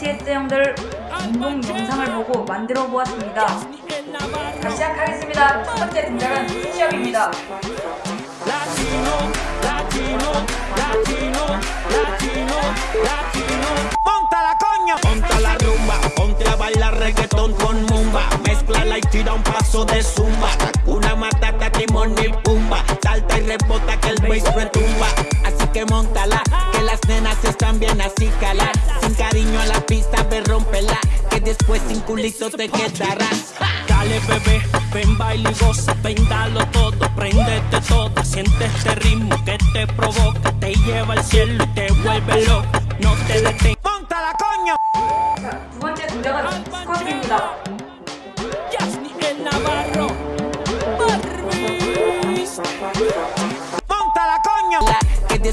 BTS 형들 공동 영상을 보고 만들어 보았습니다. 다시 시작하겠습니다. 첫 번째 등장은 시업입니다. que el bass retumba. Así que montala, que las nenas están bien así calar. Sin cariño a la pista, ve rompela. Que después sin culito te quedarás. Dale bebé, ven baila y goza, ven dalo todo, prendete toda, siente este ritmo que te provoca, te lleva al cielo y te vuelve loco, no te detengas. ¡Póntala, coño! 자, 두 번째 동작은 스쿼트입니다. El Navarro, ¡Póntala,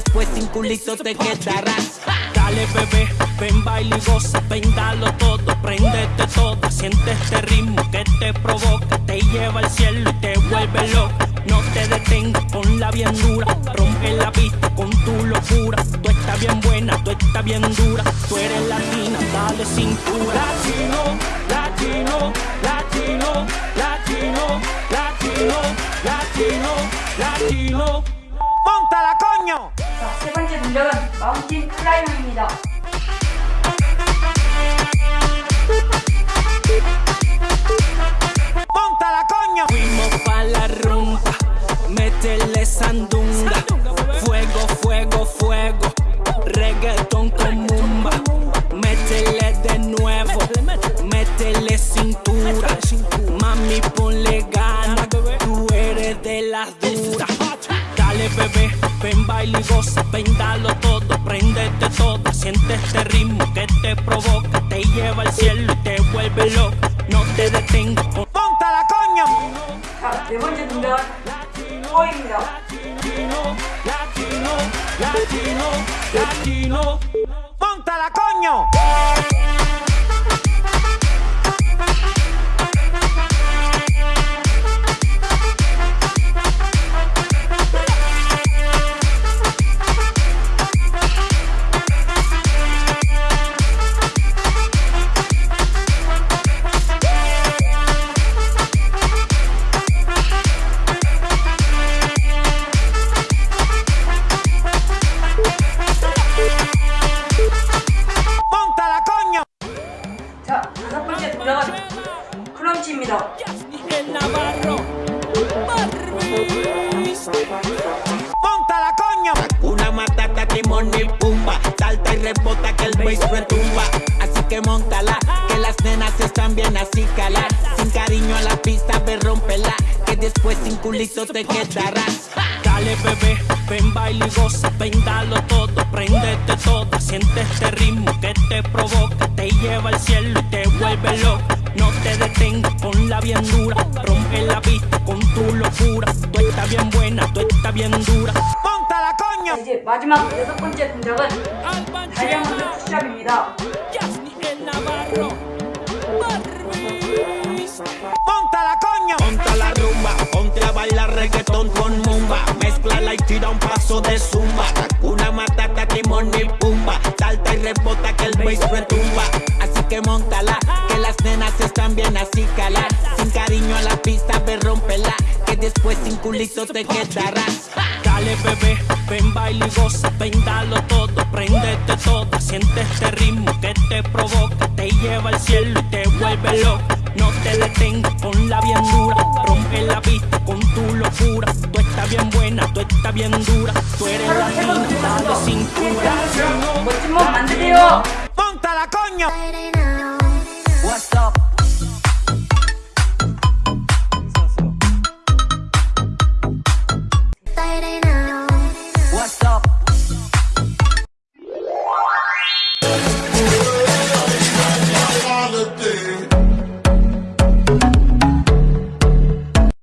después sin culito te quedarás. Dale bebé, ven baila y goza, ven dalo todo, prendete toda, siente este ritmo que te provoca, te lleva al cielo y te vuelve loco. No te detengas, ponla bien dura, rompe la pista con tu locura. Tú estás bien buena, tú estás bien dura, tú eres latina, dale cintura. Latino, 동작은 마운틴 클라이밍입니다. ¡Póntala, coño! Fuimos pa' la rumba, métele sandunga. Fuego, fuego, fuego, reggaetón con mumba. Métele de nuevo, métele ven baila y goza, ven dalo todo, prendete toda. Siente este ritmo que te provoca, te lleva al cielo y te vuelve loco. No te detengas. ¡Póntala, coño! 자, 네 번째 동작은 호입니다. Latino, latino, latino, latino. ¡Póntala, coño! 크런치입니다. El Navarro. ¡Póntala, coño! Una matata, timón y pumba. Salta y rebota que el bass retumba. Así que montala, que las nenas están bien así calar. Sin cariño a la pista, ve rompela. Que después sin culito te quedarás. Dale bebé, ven baila y goza, ven dalo todo, prendete toda, siente este ritmo que te provoca, te lleva al cielo y te vuelve loco. No te detengas, ponla bien dura, rompe la pista con tu locura. Tú estás bien buena, tú estás bien dura. ¡Póntala, coño! 자, 이제 마지막 여섯 번째 동작은 다이아몬드 푸시업입니다. ¡Póntala, coño! Ponta la rumba, ponte a bailar reggaetón con mumba. Mezcla y tira un paso de zumba. Una matata, timón y pumba. Salta y rebota que el bass retumba. que montala. Que las nenas están bien así calar. Sin cariño a la pista, ve rompela. Que después sin culito te quedarás. Dale bebé, ven baile y goza, Vendalo todo, prendete toda, siente este ritmo que te provoca, te lleva al cielo y te vuelve loco. No te detengas con la bien dura, rompe la vista con tu locura. Tú estás bien buena, tú estás bien dura, tú eres la cinta de cintura. coño.